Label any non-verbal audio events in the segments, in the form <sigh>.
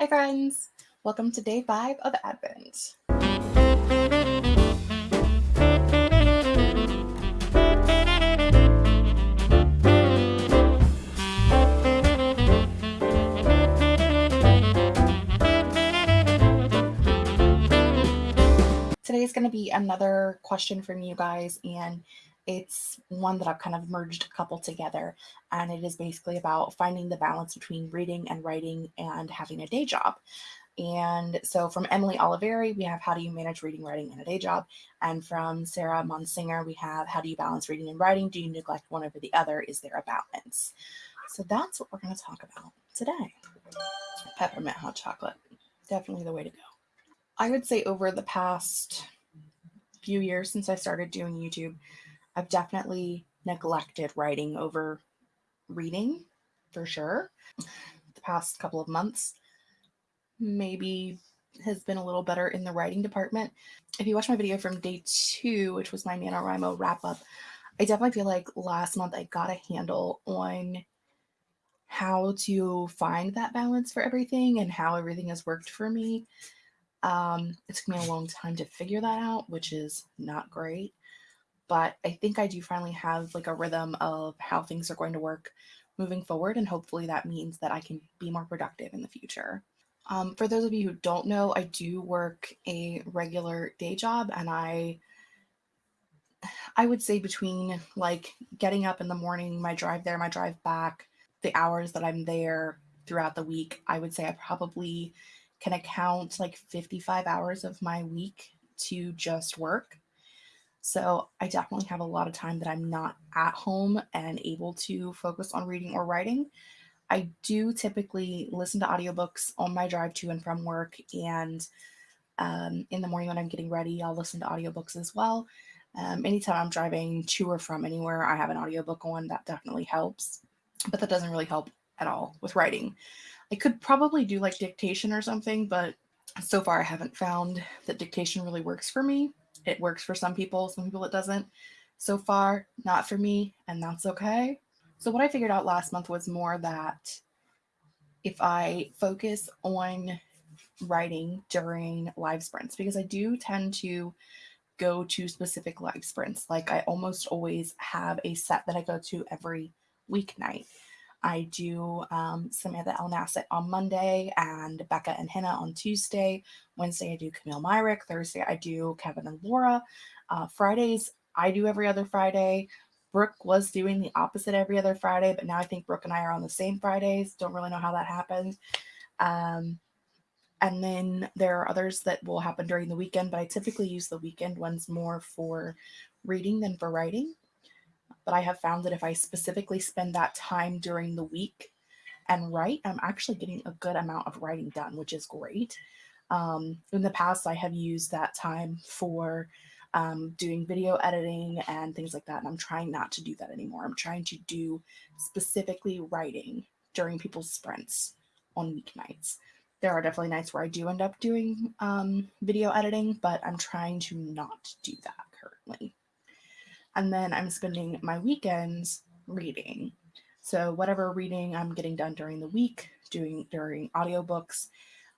Hi, friends. Welcome to day five of Advent. Today is going to be another question from you guys, and it's one that I've kind of merged a couple together, and it is basically about finding the balance between reading and writing and having a day job. And so from Emily Oliveri, we have How Do You Manage Reading, Writing, and a Day Job? And from Sarah Monsinger, we have How Do You Balance Reading and Writing? Do you neglect one over the other? Is there a balance? So that's what we're going to talk about today. Peppermint hot chocolate, definitely the way to go. I would say over the past few years since I started doing YouTube, I've definitely neglected writing over reading for sure. The past couple of months, maybe has been a little better in the writing department. If you watch my video from day two, which was my NaNoWriMo wrap up, I definitely feel like last month I got a handle on how to find that balance for everything and how everything has worked for me. Um, it took me a long time to figure that out, which is not great but I think I do finally have like a rhythm of how things are going to work moving forward. And hopefully that means that I can be more productive in the future. Um, for those of you who don't know, I do work a regular day job and I I would say between like getting up in the morning, my drive there, my drive back, the hours that I'm there throughout the week, I would say I probably can account like 55 hours of my week to just work. So I definitely have a lot of time that I'm not at home and able to focus on reading or writing. I do typically listen to audiobooks on my drive to and from work. And um, in the morning when I'm getting ready, I'll listen to audiobooks as well. Um, anytime I'm driving to or from anywhere, I have an audiobook on. That definitely helps. But that doesn't really help at all with writing. I could probably do like dictation or something, but so far I haven't found that dictation really works for me it works for some people, some people it doesn't. So far, not for me, and that's okay. So, what I figured out last month was more that if I focus on writing during live sprints, because I do tend to go to specific live sprints. Like, I almost always have a set that I go to every weeknight. I do um, Samantha Elnasset on Monday and Becca and Hannah on Tuesday. Wednesday, I do Camille Myrick. Thursday, I do Kevin and Laura. Uh, Fridays, I do every other Friday. Brooke was doing the opposite every other Friday, but now I think Brooke and I are on the same Fridays. Don't really know how that happened. Um, and then there are others that will happen during the weekend, but I typically use the weekend ones more for reading than for writing but I have found that if I specifically spend that time during the week and write, I'm actually getting a good amount of writing done, which is great. Um, in the past, I have used that time for um, doing video editing and things like that. And I'm trying not to do that anymore. I'm trying to do specifically writing during people's sprints on weeknights. There are definitely nights where I do end up doing um, video editing, but I'm trying to not do that. And then I'm spending my weekends reading. So whatever reading I'm getting done during the week, doing during audiobooks,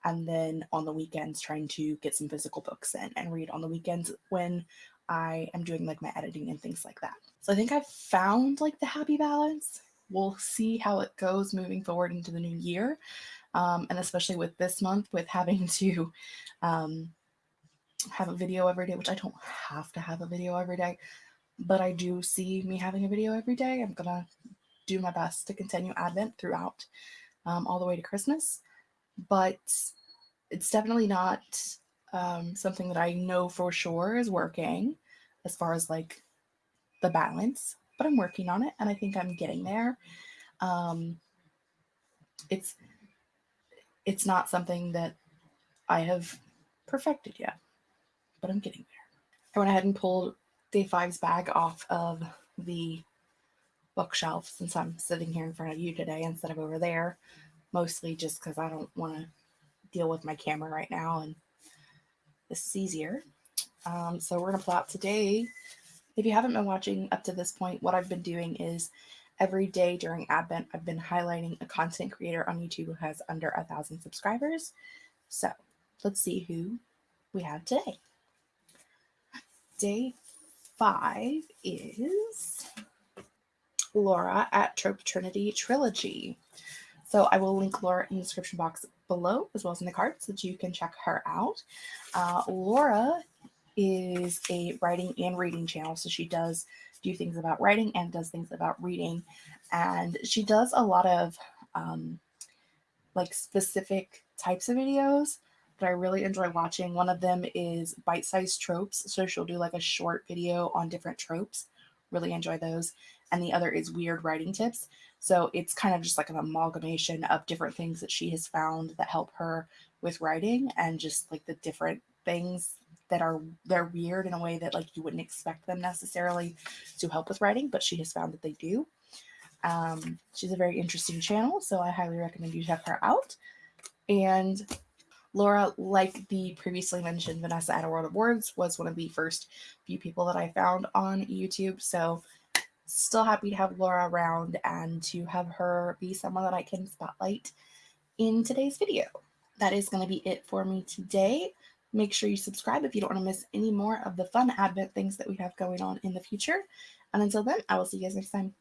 and then on the weekends trying to get some physical books in and read on the weekends when I am doing like my editing and things like that. So I think I've found like the happy balance. We'll see how it goes moving forward into the new year. Um, and especially with this month, with having <laughs> to um, have a video every day, which I don't have to have a video every day but I do see me having a video every day. I'm gonna do my best to continue Advent throughout um, all the way to Christmas, but it's definitely not um, something that I know for sure is working as far as like the balance, but I'm working on it and I think I'm getting there. Um, it's it's not something that I have perfected yet, but I'm getting there. I went ahead and pulled day five's bag off of the bookshelf since I'm sitting here in front of you today instead of over there, mostly just because I don't want to deal with my camera right now and this is easier. Um, so we're going to pull out today. If you haven't been watching up to this point, what I've been doing is every day during Advent, I've been highlighting a content creator on YouTube who has under a thousand subscribers. So let's see who we have today. Day five is Laura at Trope Trinity Trilogy. So I will link Laura in the description box below as well as in the card so that you can check her out. Uh, Laura is a writing and reading channel. So she does do things about writing and does things about reading. And she does a lot of um, like specific types of videos that I really enjoy watching. One of them is bite-sized tropes. So she'll do like a short video on different tropes. Really enjoy those. And the other is weird writing tips. So it's kind of just like an amalgamation of different things that she has found that help her with writing and just like the different things that are they're weird in a way that like you wouldn't expect them necessarily to help with writing, but she has found that they do. Um, she's a very interesting channel, so I highly recommend you check her out. And Laura, like the previously mentioned Vanessa at a World of Words, was one of the first few people that I found on YouTube. So still happy to have Laura around and to have her be someone that I can spotlight in today's video. That is going to be it for me today. Make sure you subscribe if you don't want to miss any more of the fun Advent things that we have going on in the future. And until then, I will see you guys next time.